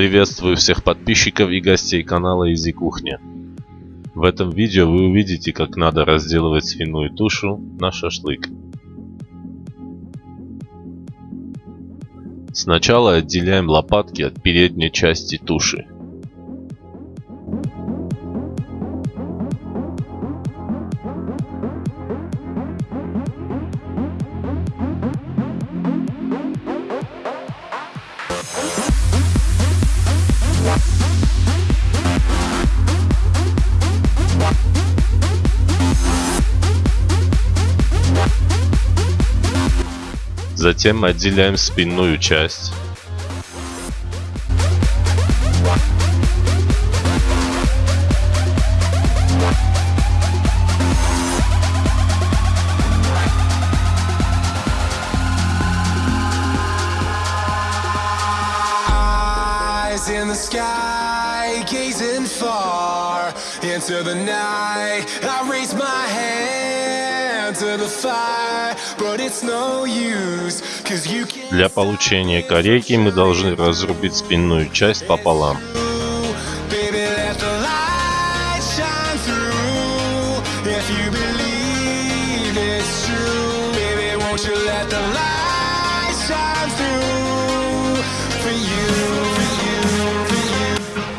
Приветствую всех подписчиков и гостей канала Изи Кухня. В этом видео вы увидите, как надо разделывать свиную тушу на шашлык. Сначала отделяем лопатки от передней части туши. Затем отделяем спинную часть. in the sky, gazing far into the night. I raise my hand Для получения корейки мы должны разрубить спинную часть пополам.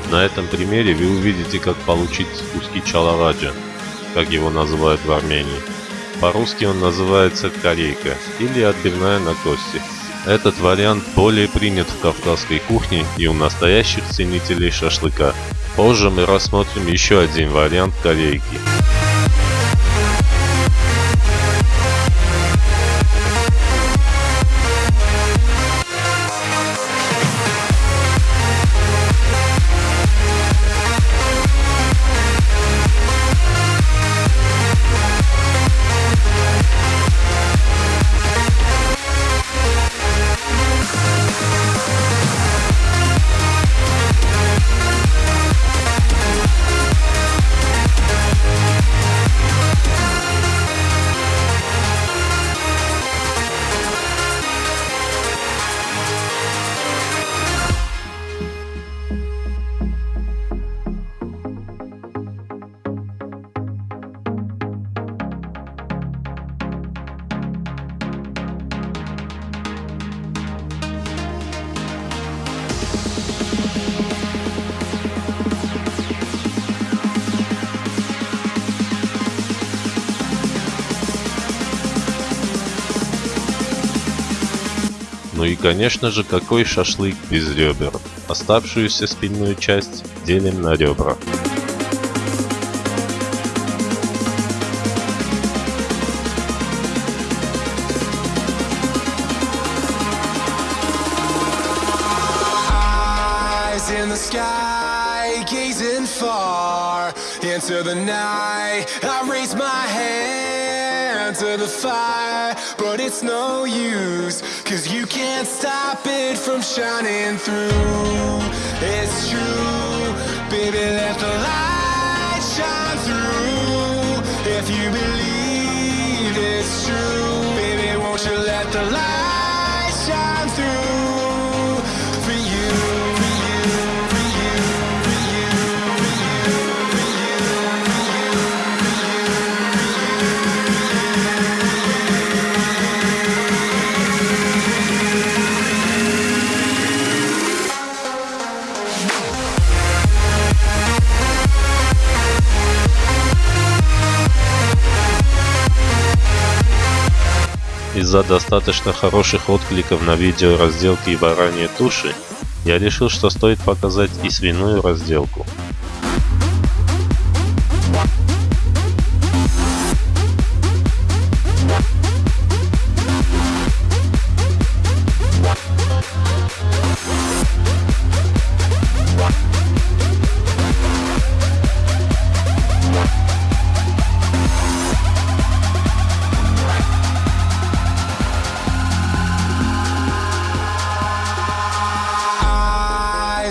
На этом примере вы увидите, как получить куски чалаваджа, как его называют в Армении. По-русски он называется корейка или отбивная на кости. Этот вариант более принят в кавказской кухне и у настоящих ценителей шашлыка. Позже мы рассмотрим еще один вариант корейки. Ну и конечно же какой шашлык без ребер. Оставшуюся спинную часть делим на ребра. In the sky, gazing far into the night. I raise my hand to the fire, but it's no use, cause you can't stop it from shining through. It's true, baby, let the light shine through. If you believe it's true, baby, won't you let the light Из-за достаточно хороших откликов на видео разделки бараньей туши, я решил, что стоит показать и свиную разделку.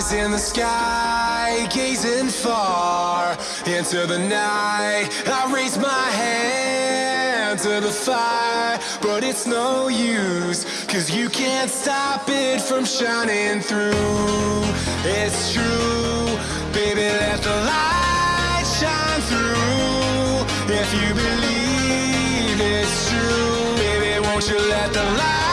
Eyes in the sky, gazing far into the night. I raise my hand to the fire, but it's no use, cause you can't stop it from shining through. It's true, baby, let the light shine through. If you believe it's true, baby, won't you let the light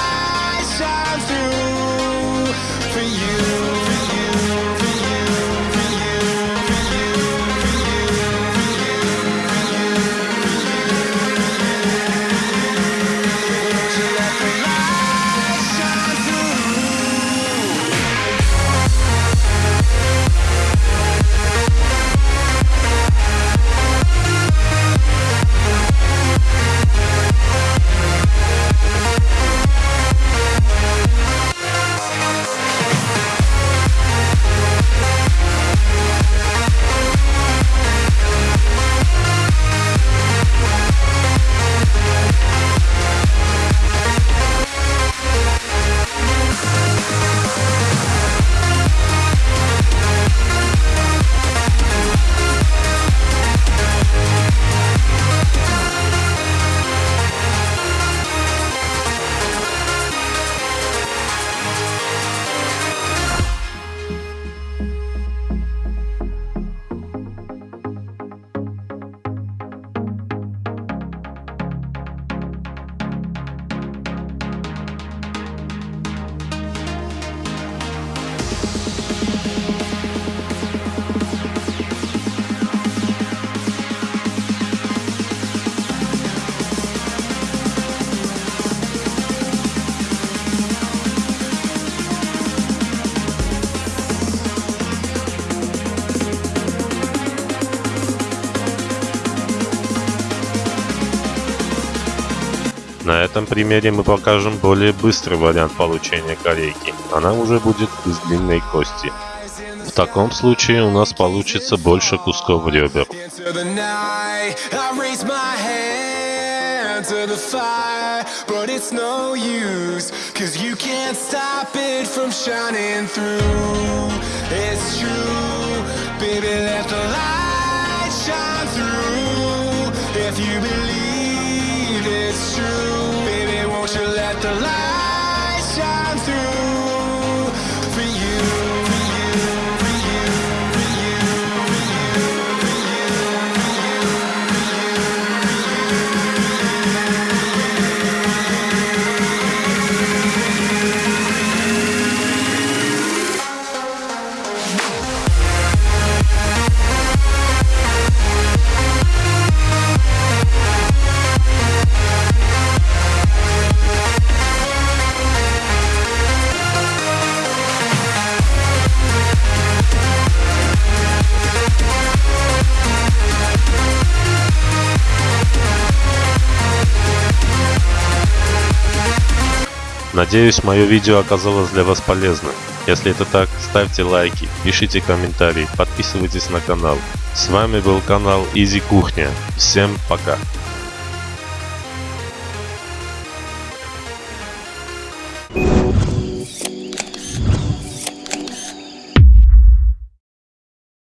На этом примере мы покажем более быстрый вариант получения корейки. Она уже будет из длинной кости. В таком случае у нас получится больше кусков ребер. Baby, let the light shine through. If you believe Надеюсь, мое видео оказалось для вас полезным. Если это так, ставьте лайки, пишите комментарии, подписывайтесь на канал. С вами был канал Изи Кухня. Всем пока.